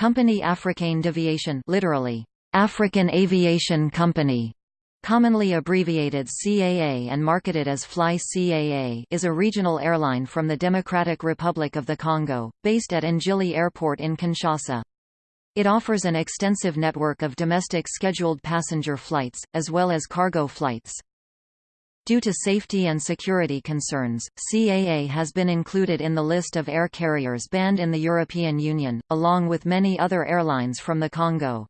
Compagnie Africaine d'Aviation literally, African Aviation Company, commonly abbreviated CAA and marketed as Fly CAA is a regional airline from the Democratic Republic of the Congo, based at N'djili Airport in Kinshasa. It offers an extensive network of domestic scheduled passenger flights, as well as cargo flights. Due to safety and security concerns, CAA has been included in the list of air carriers banned in the European Union, along with many other airlines from the Congo.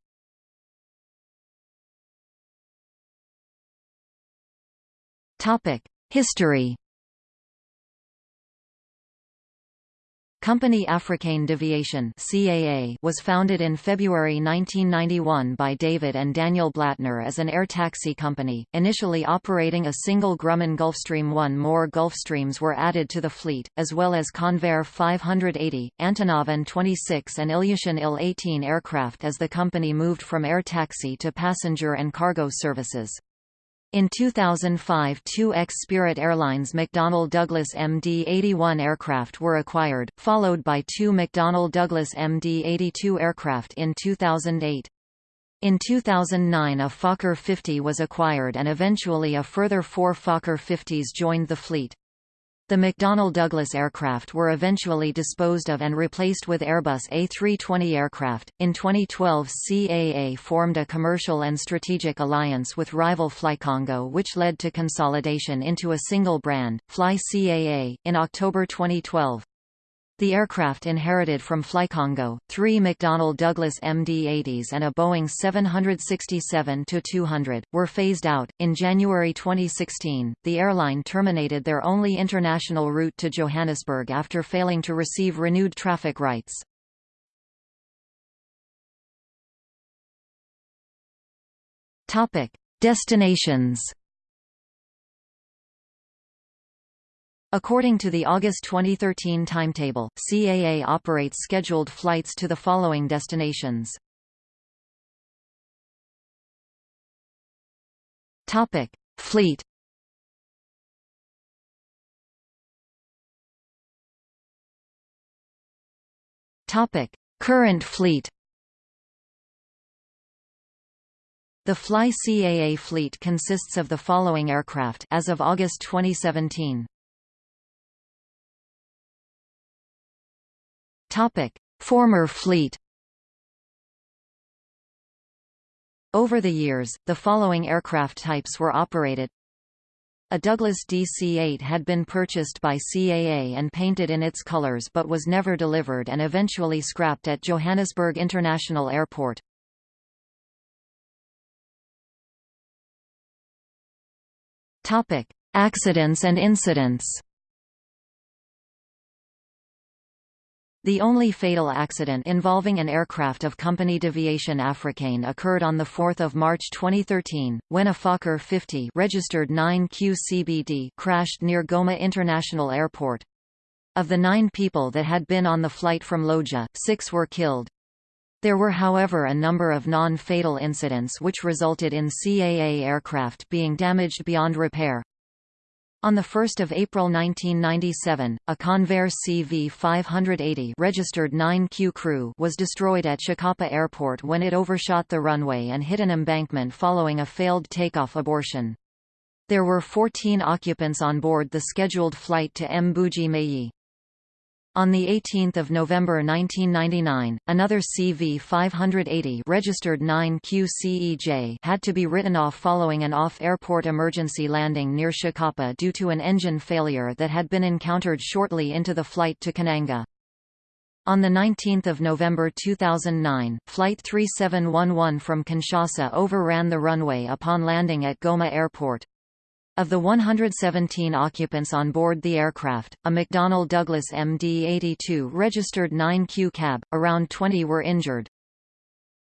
History Compagnie Africaine d'Aviation was founded in February 1991 by David and Daniel Blattner as an air taxi company, initially operating a single Grumman Gulfstream 1. More Gulfstreams were added to the fleet, as well as Convair 580, Antonov An-26 and Ilyushin Il-18 aircraft as the company moved from air taxi to passenger and cargo services. In 2005 two ex-Spirit Airlines McDonnell Douglas MD-81 aircraft were acquired, followed by two McDonnell Douglas MD-82 aircraft in 2008. In 2009 a Fokker 50 was acquired and eventually a further four Fokker 50s joined the fleet. The McDonnell Douglas aircraft were eventually disposed of and replaced with Airbus A320 aircraft. In 2012, CAA formed a commercial and strategic alliance with rival Flycongo, which led to consolidation into a single brand, Fly CAA, in October 2012. The aircraft inherited from Flycongo, three McDonnell Douglas MD-80s and a Boeing 767-200, were phased out. In January 2016, the airline terminated their only international route to Johannesburg after failing to receive renewed traffic rights. Topic: Destinations. According to the August 2013 timetable, CAA operates scheduled flights to the following destinations. Topic: Fleet. Topic: Current fleet. The Fly CAA fleet consists of the following aircraft as of August 2017. Topic: Former fleet. Over the years, the following aircraft types were operated. A Douglas DC-8 had been purchased by CAA and painted in its colors but was never delivered and eventually scrapped at Johannesburg International Airport. Topic: Accidents and incidents. The only fatal accident involving an aircraft of Compagnie d'Aviation Africaine occurred on 4 March 2013, when a Fokker 50 registered 9QCBD crashed near Goma International Airport. Of the nine people that had been on the flight from Lodja, six were killed. There were however a number of non-fatal incidents which resulted in CAA aircraft being damaged beyond repair. On 1 April 1997, a Convair CV-580 registered 9Q crew was destroyed at Tshikapa Airport when it overshot the runway and hit an embankment following a failed takeoff abortion. There were 14 occupants on board the scheduled flight to Mbuji-Mayi. On 18 November 1999, another CV-580 registered 9QCEJ had to be written off following an off-airport emergency landing near Tshikapa due to an engine failure that had been encountered shortly into the flight to Kananga. On 19 November 2009, Flight 3711 from Kinshasa overran the runway upon landing at Goma Airport. Of the 117 occupants on board the aircraft, a McDonnell Douglas MD-82 registered 9Q cab, around 20 were injured.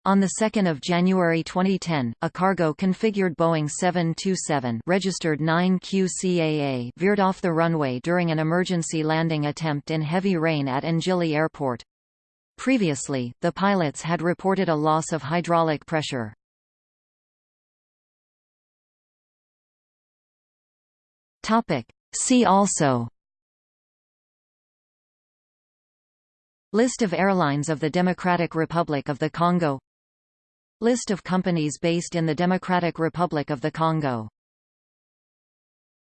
On 2 January 2010, a cargo-configured Boeing 727 registered 9Q CAA veered off the runway during an emergency landing attempt in heavy rain at N'djili Airport. Previously, the pilots had reported a loss of hydraulic pressure. Topic. See also. List of airlines of the Democratic Republic of the Congo. List of companies based in the Democratic Republic of the Congo